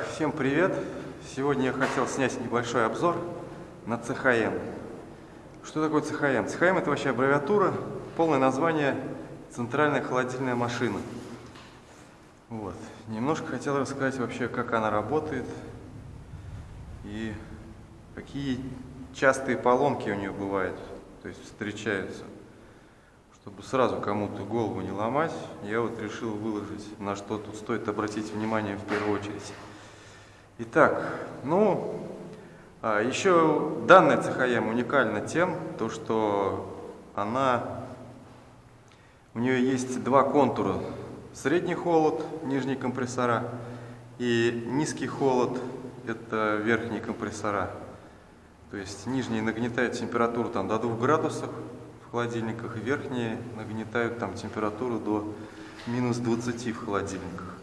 Всем привет! Сегодня я хотел снять небольшой обзор на CHM. Что такое CHM? CHM это вообще аббревиатура, полное название Центральная холодильная машина. Вот. Немножко хотел рассказать вообще, как она работает и какие частые поломки у нее бывают, то есть встречаются. Чтобы сразу кому-то голову не ломать, я вот решил выложить, на что тут стоит обратить внимание в первую очередь. Итак, ну, а, еще данная CHM уникальна тем, то, что она, у нее есть два контура. Средний холод, нижние компрессора, и низкий холод, это верхние компрессора. То есть нижние нагнетают температуру там, до 2 градусов в холодильниках, верхние нагнетают там температуру до минус 20 в холодильниках.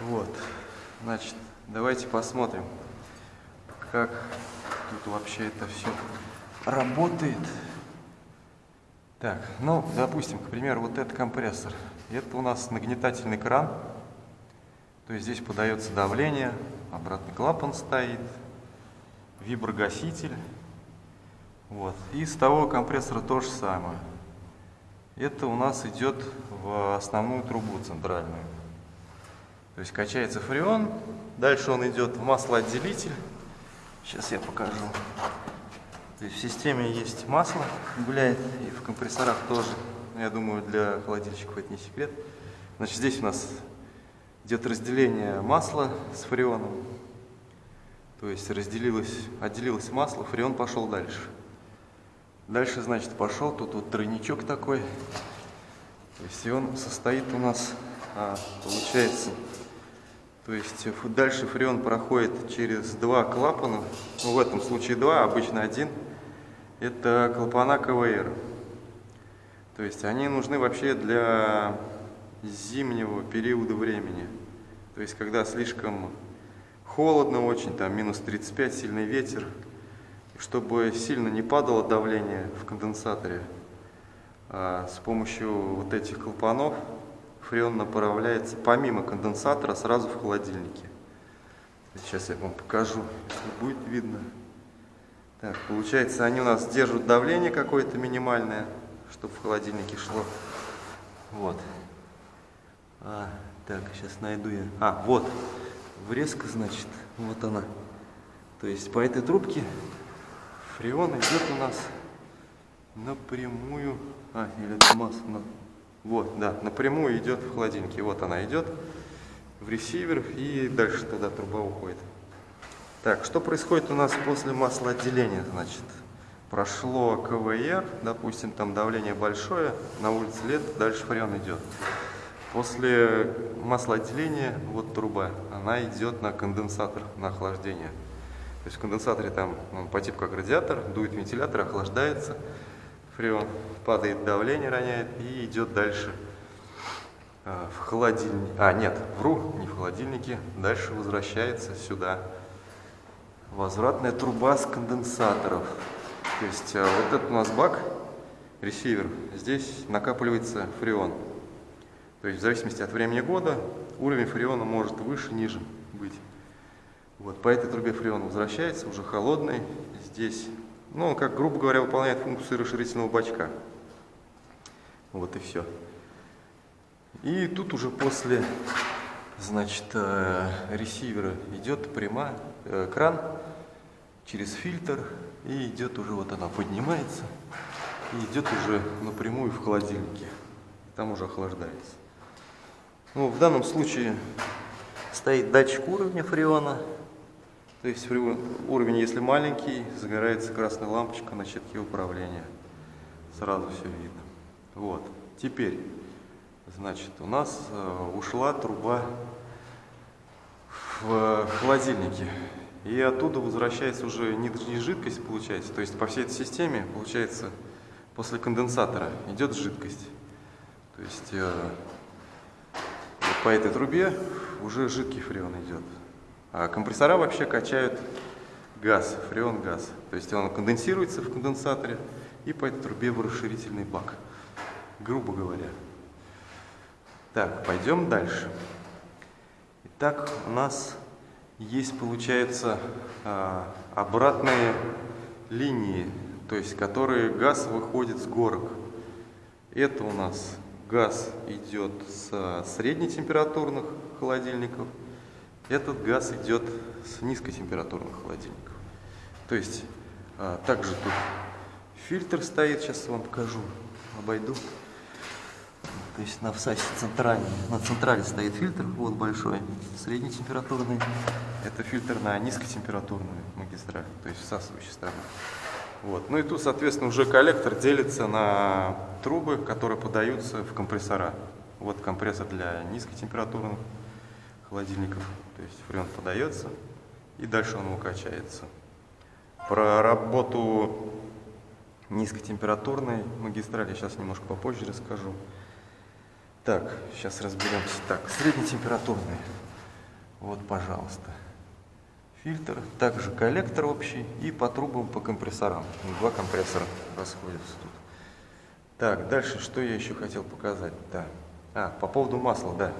Вот, значит, Давайте посмотрим, как тут вообще это все работает. Так, ну, допустим, к примеру, вот этот компрессор. Это у нас нагнетательный кран. То есть здесь подается давление, обратный клапан стоит, виброгаситель. Вот. И с того компрессора то же самое. Это у нас идет в основную трубу центральную. То есть качается фреон, дальше он идет в маслоотделитель. Сейчас я покажу. То есть в системе есть масло, гуляет, и в компрессорах тоже. Я думаю, для холодильщиков это не секрет. Значит, здесь у нас идет разделение масла с фреоном. То есть разделилось, отделилось масло, фреон пошел дальше. Дальше, значит, пошел, тут вот тройничок такой. То есть и он состоит у нас, а, получается, то есть дальше фреон проходит через два клапана, ну, в этом случае два, обычно один. Это клапана КВР. То есть они нужны вообще для зимнего периода времени. То есть когда слишком холодно очень, там минус 35, сильный ветер, чтобы сильно не падало давление в конденсаторе, а с помощью вот этих клапанов фреон направляется помимо конденсатора сразу в холодильнике. Сейчас я вам покажу, будет видно. Так, получается, они у нас держат давление какое-то минимальное, чтобы в холодильнике шло. Вот. А, так, сейчас найду я. А, вот. Врезка, значит, вот она. То есть по этой трубке фреон идет у нас напрямую. А, или это масса. Вот, да, напрямую идет в холодильнике. Вот она идет в ресивер и дальше туда труба уходит. Так, что происходит у нас после маслоотделения? Значит, прошло КВР, допустим, там давление большое, на улице лет, дальше фреон идет. После маслоотделения, вот труба, она идет на конденсатор, на охлаждение. То есть в конденсаторе там он по типу как радиатор, дует вентилятор, охлаждается фреон, падает давление, роняет и идет дальше а, в холодильник. А, нет, вру, не в холодильнике. Дальше возвращается сюда возвратная труба с конденсаторов. То есть а, вот этот у нас бак, ресивер, здесь накапливается фреон. То есть в зависимости от времени года уровень фреона может выше, ниже быть. Вот по этой трубе фреон возвращается, уже холодный. Здесь ну, он, как грубо говоря, выполняет функцию расширительного бачка. Вот и все. И тут уже после, значит, э, ресивера идет прямая, э, кран через фильтр, и идет уже, вот она поднимается, и идет уже напрямую в холодильнике. Там уже охлаждается. Ну, в данном случае стоит датчик уровня фреона, то есть уровень, если маленький, загорается красная лампочка на щитке управления. Сразу все видно. Вот. Теперь, значит, у нас э, ушла труба в холодильнике. И оттуда возвращается уже не жидкость, получается. То есть по всей этой системе, получается, после конденсатора идет жидкость. То есть э, по этой трубе уже жидкий фреон идет. А компрессора вообще качают газ, фреон газ. То есть он конденсируется в конденсаторе и по этой трубе в расширительный бак, грубо говоря. Так, пойдем дальше. Итак, у нас есть, получается, а, обратные линии, то есть которые газ выходит с горок. Это у нас газ идет с среднетемпературных холодильников, этот газ идет с низкотемпературных холодильников. То есть а, также тут фильтр стоит, сейчас вам покажу, обойду. То есть на всасе центральной, на централе стоит фильтр, вот большой, среднетемпературный. Это фильтр на низкотемпературную магистраль, то есть всасывающую сторону. Вот. Ну и тут, соответственно, уже коллектор делится на трубы, которые подаются в компрессора. Вот компрессор для низкотемпературных холодильников, то есть фреон подается, и дальше он укачается. Про работу низкотемпературной магистрали сейчас немножко попозже расскажу. Так, сейчас разберемся. Так, среднетемпературный. Вот, пожалуйста. Фильтр, также коллектор общий и по трубам, по компрессорам. Два компрессора расходятся тут. Так, дальше, что я еще хотел показать? Да. А, по поводу масла, да.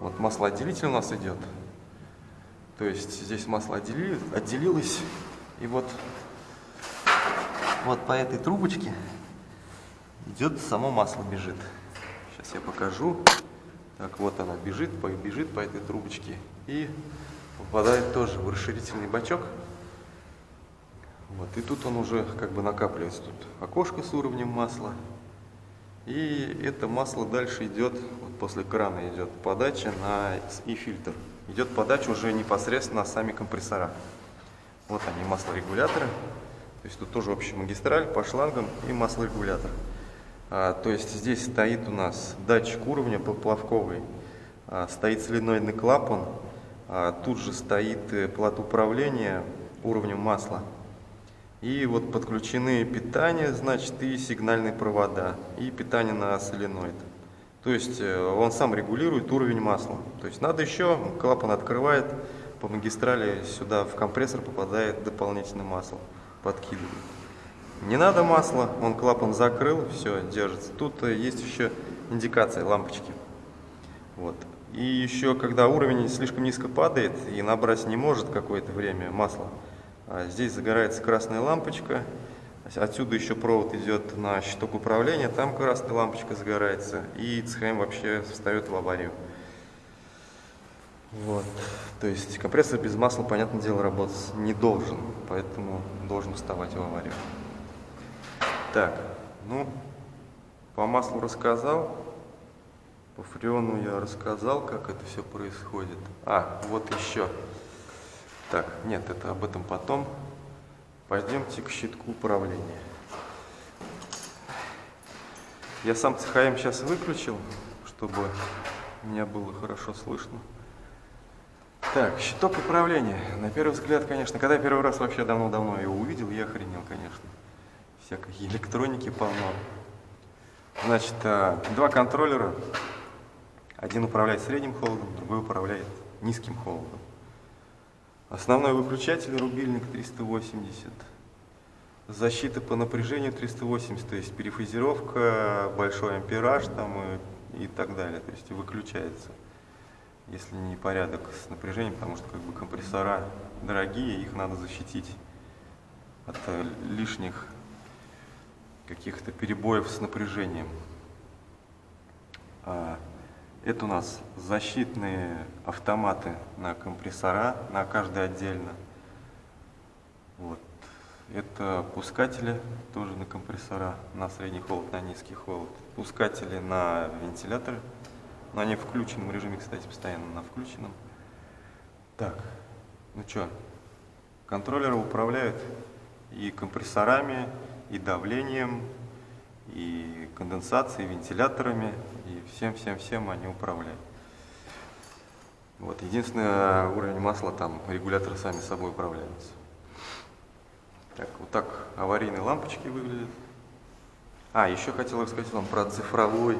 Вот маслоотделитель у нас идет. То есть здесь масло отделилось, и вот, вот по этой трубочке идет само масло бежит. Сейчас я покажу. Так, вот она бежит, бежит по этой трубочке и попадает тоже в расширительный бачок. Вот, и тут он уже как бы накапливается. Тут окошко с уровнем масла. И это масло дальше идет, вот после крана идет подача на и фильтр. Идет подача уже непосредственно на сами компрессора. Вот они, маслорегуляторы. То есть тут тоже общая магистраль по шлангам и маслорегулятор. А, то есть здесь стоит у нас датчик уровня поплавковый, а, стоит соленоидный клапан, а, тут же стоит э, плата управления уровнем масла. И вот подключены питание, значит, и сигнальные провода, и питание на соленоид. То есть э, он сам регулирует уровень масла. То есть надо еще, клапан открывает, по магистрали сюда в компрессор попадает дополнительное масло, подкидывает. Не надо масла, он клапан закрыл, все, держится. Тут э, есть еще индикация, лампочки. Вот. И еще, когда уровень слишком низко падает и набрать не может какое-то время масло, здесь загорается красная лампочка, отсюда еще провод идет на щиток управления, там красная лампочка загорается, и ЦХМ вообще встает в аварию. Вот. То есть компрессор без масла, понятное дело, работать не должен, поэтому должен вставать в аварию. Так, ну, по маслу рассказал, по фреону я рассказал, как это все происходит. А, вот еще. Так, нет, это об этом потом. Пойдемте к щитку управления. Я сам ЦХМ сейчас выключил, чтобы меня было хорошо слышно. Так, щиток управления. На первый взгляд, конечно, когда я первый раз вообще давно-давно его увидел, я охренел, конечно всякой электроники полно. Значит, э, два контроллера. Один управляет средним холодом, другой управляет низким холодом. Основной выключатель рубильник 380. Защита по напряжению 380, то есть перефазировка, большой ампераж там и, и так далее. То есть выключается, если не порядок с напряжением, потому что как бы компрессора дорогие, их надо защитить от э, лишних каких-то перебоев с напряжением. Это у нас защитные автоматы на компрессора, на каждый отдельно. Вот. Это пускатели тоже на компрессора, на средний холод, на низкий холод. Пускатели на вентиляторы, но они в включенном режиме, кстати, постоянно на включенном. Так, ну что, контроллеры управляют и компрессорами, и давлением, и конденсацией, и вентиляторами, и всем-всем-всем они управляют. Вот, единственный уровень масла, там регуляторы сами собой управляются. Так, вот так аварийные лампочки выглядят. А, еще хотел рассказать вам про цифровой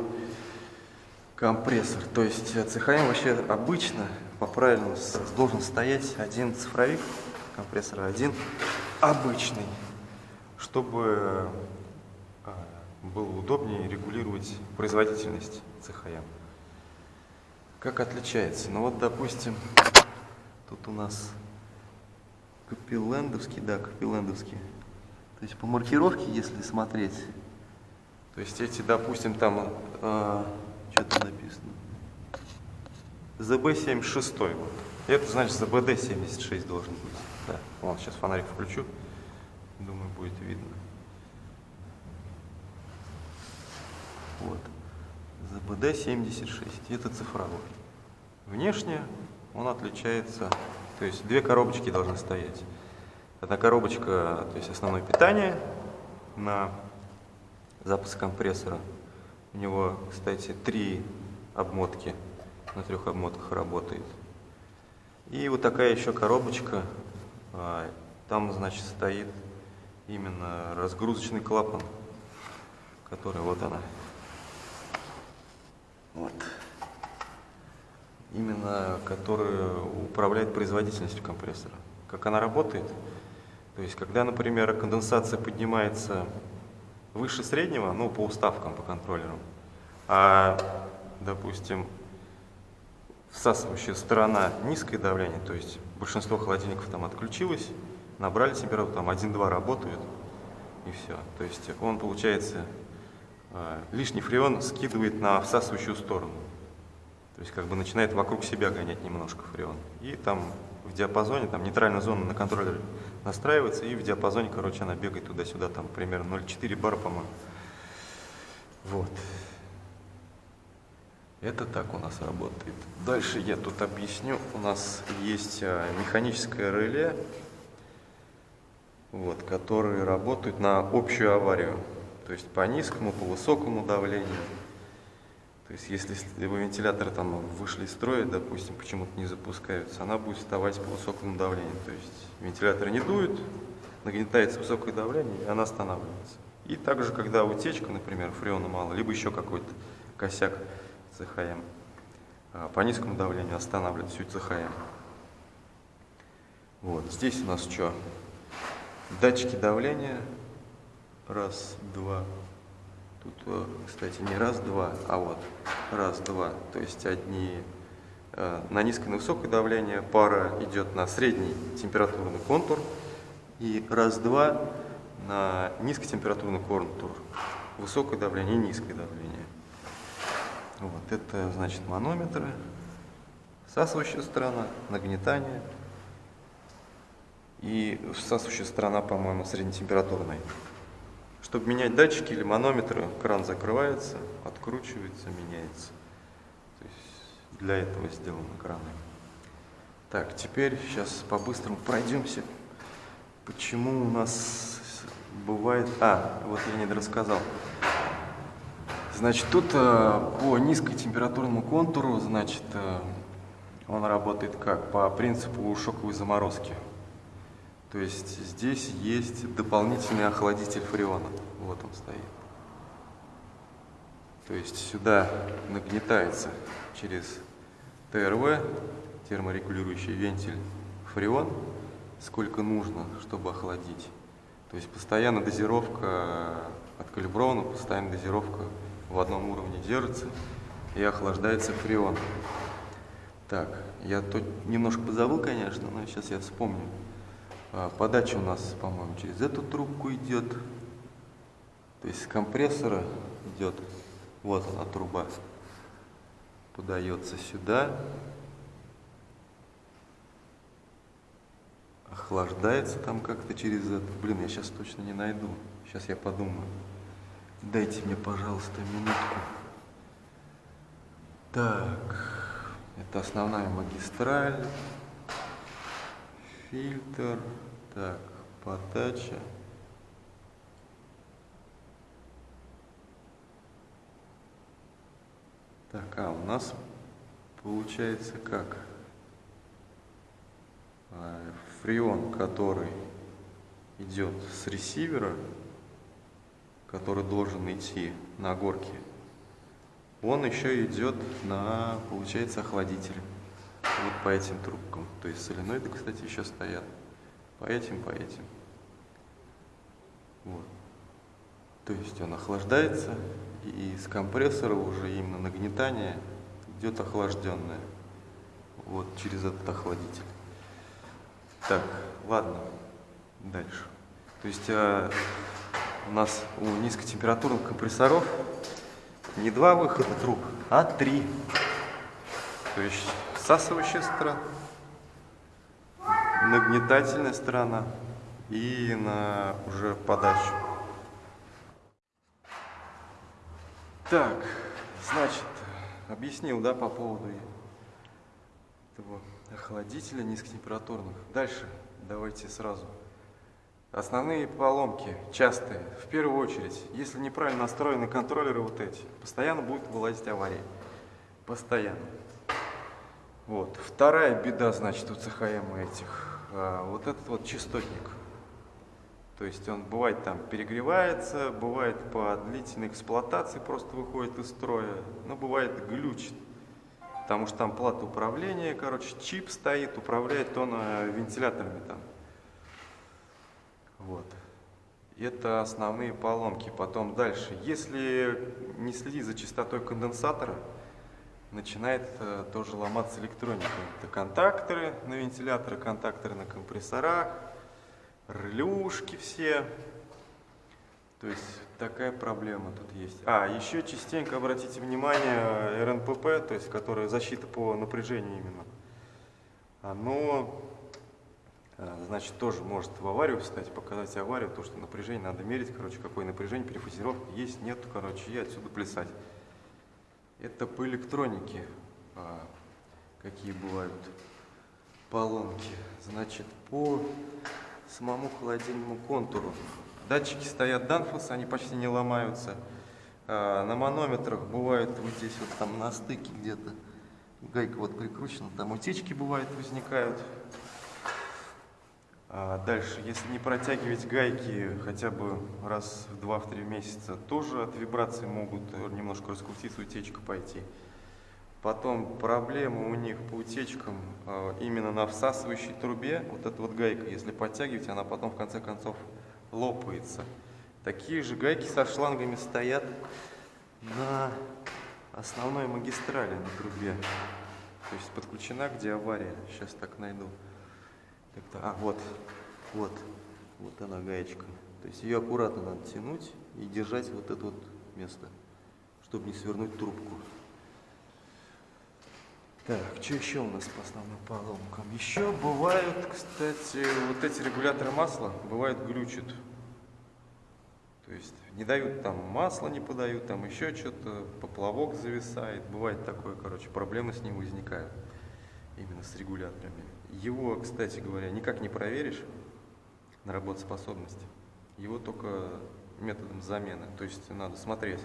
компрессор. То есть ЦХМ вообще обычно по правилам должен стоять один цифровик компрессора, один обычный чтобы было удобнее регулировать производительность ЦХМ. Как отличается? Ну вот, допустим, Тут у нас Капеллендовский, да, Капеллендовский. То есть по маркировке, если смотреть, то есть эти, допустим, там, э, что там написано, ЗБ-76, вот. Это значит ЗБД-76 должен быть. Да, вон, сейчас фонарик включу, думаю, будет видно. Вот. ЗБД-76, это цифровой. Внешне он отличается, то есть две коробочки должны стоять. Одна коробочка, то есть основное питание на запуск компрессора. У него, кстати, три обмотки, на трех обмотках работает. И вот такая еще коробочка, а, там, значит, стоит именно разгрузочный клапан, который вот она. Вот. Именно который управляет производительностью компрессора. Как она работает? То есть, когда, например, конденсация поднимается выше среднего, ну, по уставкам, по контроллерам, а, допустим, всасывающая сторона низкое давление, то есть большинство холодильников там отключилось, набрали температуру, там 1-2 работают, и все. То есть он, получается, лишний фреон скидывает на всасывающую сторону. То есть как бы начинает вокруг себя гонять немножко фреон. И там в диапазоне, там нейтральная зона на контроллере настраивается, и в диапазоне, короче, она бегает туда-сюда, там примерно 0,4 бара, по-моему. Вот. Это так у нас работает. Дальше я тут объясню. У нас есть а, механическое реле, вот, которые работают на общую аварию. То есть по низкому, по высокому давлению. То есть если вентиляторы там вышли из строя, допустим, почему-то не запускаются, она будет вставать по высокому давлению. То есть вентиляторы не дуют, нагнетается высокое давление, и она останавливается. И также, когда утечка, например, фреона мало, либо еще какой-то косяк, ЦХМ. А, по низкому давлению останавливает всю ЦХМ. Вот, здесь у нас что? Датчики давления. Раз, два. Тут, э, кстати, не раз, два, а вот раз, два. То есть одни э, на низкое, на высокое давление, пара идет на средний температурный контур. И раз, два на низкотемпературный контур. Высокое давление и низкое давление. Вот это значит манометры, всасывающая сторона, нагнетание и всасывающая сторона, по-моему, среднетемпературной. Чтобы менять датчики или манометры, кран закрывается, откручивается, меняется. То есть для этого сделаны краны. Так, теперь сейчас по-быстрому пройдемся. Почему у нас бывает... А, вот я не рассказал. Значит, тут э, по низкотемпературному контуру, значит, э, он работает как? По принципу шоковой заморозки. То есть здесь есть дополнительный охладитель фреона. Вот он стоит. То есть сюда нагнетается через ТРВ, терморегулирующий вентиль, фреон, сколько нужно, чтобы охладить. То есть постоянно дозировка откалибрована, постоянная дозировка в одном уровне держится и охлаждается фреон. Так, я тут немножко позабыл, конечно, но сейчас я вспомню. А, подача у нас, по-моему, через эту трубку идет. То есть с компрессора идет, вот она труба, подается сюда, охлаждается там как-то через это. Блин, я сейчас точно не найду. Сейчас я подумаю. Дайте мне, пожалуйста, минутку. Так, это основная магистраль, фильтр, так, подача. Так, а у нас получается как? А, фреон, который идет с ресивера, который должен идти на горке, он еще идет на, получается, охладитель. Вот по этим трубкам. То есть соленоиды, кстати, еще стоят. По этим, по этим. Вот. То есть он охлаждается, и из компрессора уже именно нагнетание идет охлажденное. Вот через этот охладитель. Так, ладно, дальше. То есть э, у нас у низкотемпературных компрессоров не два выхода труб, а три. То есть всасывающая сторона, нагнетательная сторона и на уже подачу. Так, значит, объяснил, да, по поводу этого охладителя низкотемпературных. Дальше давайте сразу. Основные поломки, частые, в первую очередь, если неправильно настроены контроллеры вот эти, постоянно будет вылазить аварии. Постоянно. Вот. Вторая беда, значит, у ЦХМ этих, вот этот вот частотник. То есть он бывает там перегревается, бывает по длительной эксплуатации просто выходит из строя, но бывает глючит. Потому что там плата управления, короче, чип стоит, управляет он э, вентиляторами там. Вот. Это основные поломки. Потом дальше. Если не следить за частотой конденсатора, начинает э, тоже ломаться электроника. Это контакторы на вентиляторы, контакторы на компрессорах, релюшки все. То есть такая проблема тут есть. А, еще частенько обратите внимание РНПП, то есть которая защита по напряжению именно. Оно, э, значит, тоже может в аварию встать, показать аварию, то, что напряжение надо мерить, короче, какое напряжение, перефазировка есть, нет, короче, и отсюда плясать. Это по электронике, а, какие бывают поломки. Значит, по самому холодильному контуру. Датчики стоят Danfoss, они почти не ломаются. А, на манометрах бывает вот здесь вот там на стыке где-то гайка вот прикручена, там утечки бывают, возникают. А дальше, если не протягивать гайки хотя бы раз в 2-3 месяца, тоже от вибрации могут немножко раскрутиться, утечка пойти. Потом проблема у них по утечкам э, именно на всасывающей трубе. Вот эта вот гайка, если подтягивать, она потом в конце концов лопается. Такие же гайки со шлангами стоят на основной магистрали на трубе. То есть подключена, где авария. Сейчас так найду. А, вот, вот, вот она гаечка. То есть ее аккуратно надо тянуть и держать вот это вот место, чтобы не свернуть трубку. Так, что еще у нас по основным поломкам? Еще бывают, кстати, вот эти регуляторы масла, бывают глючат. То есть не дают там масло, не подают, там еще что-то, поплавок зависает. Бывает такое, короче, проблемы с ним возникают. Именно с регуляторами. Его, кстати говоря, никак не проверишь на работоспособность. Его только методом замены. То есть надо смотреть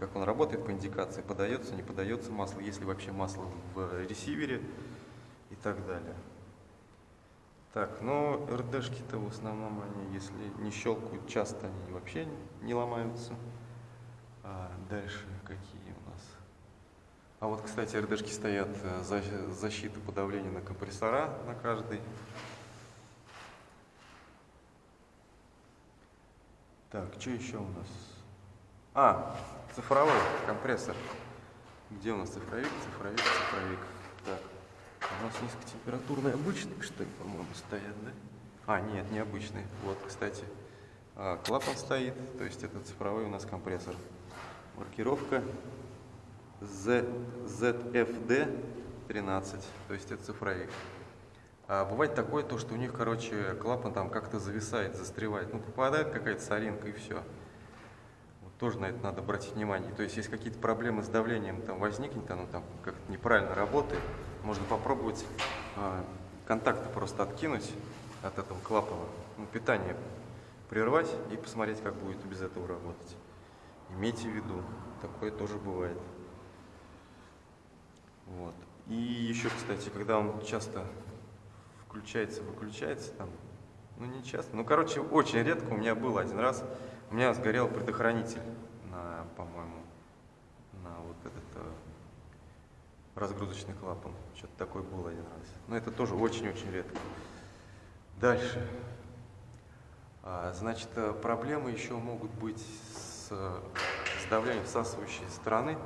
как он работает по индикации, подается, не подается масло, есть ли вообще масло в ресивере и так далее. Так, но РДшки-то в основном они, если не щелкают часто, они вообще не ломаются. А дальше какие? А вот, кстати, РДшки стоят э, защита подавления на компрессора на каждый. Так, что еще у нас? А, цифровой компрессор. Где у нас цифровик, цифровик, цифровик. Так, у нас низкотемпературные обычные, что ли, по-моему, стоят, да? А, нет, необычные. Вот, кстати, а, клапан стоит, то есть это цифровой у нас компрессор. Маркировка Z, ZFD 13, то есть это цифровик. А бывает такое, то, что у них, короче, клапан там как-то зависает, застревает. Ну, попадает какая-то соринка и все тоже на это надо обратить внимание. То есть, если какие-то проблемы с давлением там возникнет, оно там как-то неправильно работает, можно попробовать э, контакты просто откинуть от этого клапана, ну, питание прервать и посмотреть, как будет без этого работать. Имейте в виду, такое тоже бывает. Вот. И еще, кстати, когда он часто включается, выключается, там, ну не часто, ну короче, очень редко у меня был один раз, у меня сгорел предохранитель на, по-моему, на вот этот э, разгрузочный клапан. Что-то такое было один раз. Но это тоже очень-очень редко. Дальше. А, значит, э, проблемы еще могут быть с, с давлением всасывающей стороны.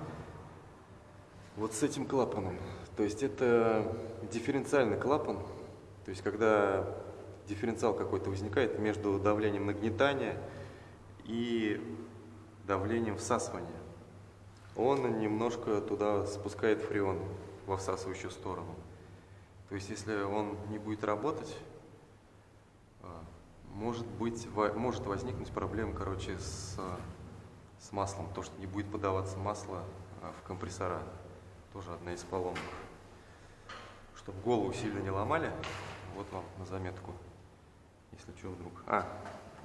Вот с этим клапаном. То есть это дифференциальный клапан. То есть, когда дифференциал какой-то возникает между давлением нагнетания и давлением всасывания, он немножко туда спускает фреон во всасывающую сторону. То есть, если он не будет работать, а, может, быть, может возникнуть проблема, короче, с, с маслом, то, что не будет подаваться масло а, в компрессора. Тоже одна из поломок. Чтобы голову сильно не ломали, вот вам на заметку, если что вдруг. А,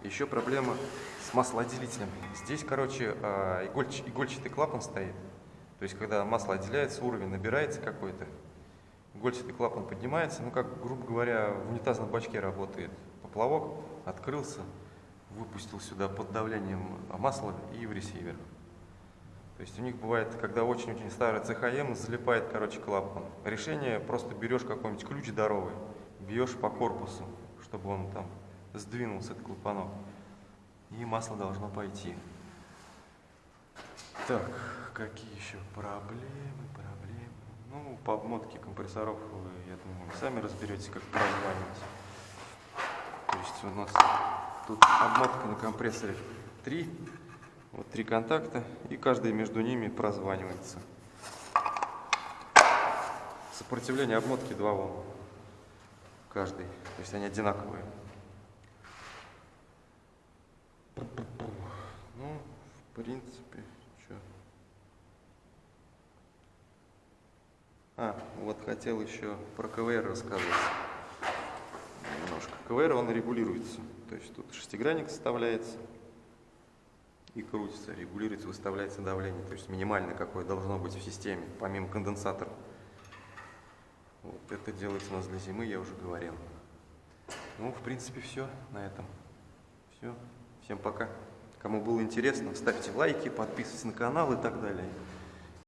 еще проблема с маслоотделителем. Здесь, короче, а, игольч, игольчатый клапан стоит. То есть, когда масло отделяется, уровень набирается какой-то, игольчатый клапан поднимается, ну, как, грубо говоря, в унитазном бачке работает поплавок, открылся, выпустил сюда под давлением масла и в ресивер. То есть у них бывает, когда очень-очень старый ЦХМ, залипает, короче, клапан. Решение, просто берешь какой-нибудь ключ здоровый, бьешь по корпусу, чтобы он там сдвинулся, этот клапанок. И масло должно пойти. Так, какие еще проблемы, проблемы? Ну, по обмотке компрессоров вы, я думаю, сами разберетесь, как прозванивать. То есть у нас тут обмотка на компрессоре 3 вот три контакта, и каждый между ними прозванивается. Сопротивление обмотки 2 Ом. Каждый. То есть они одинаковые. Ну, в принципе, что. А, вот хотел еще про КВР рассказать. Немножко. КВР, он регулируется. То есть тут шестигранник составляется и крутится, регулируется, выставляется давление, то есть минимальное какое должно быть в системе, помимо конденсатора. Вот это делается у нас для зимы, я уже говорил. Ну, в принципе, все на этом. Все. Всем пока. Кому было интересно, ставьте лайки, подписывайтесь на канал и так далее.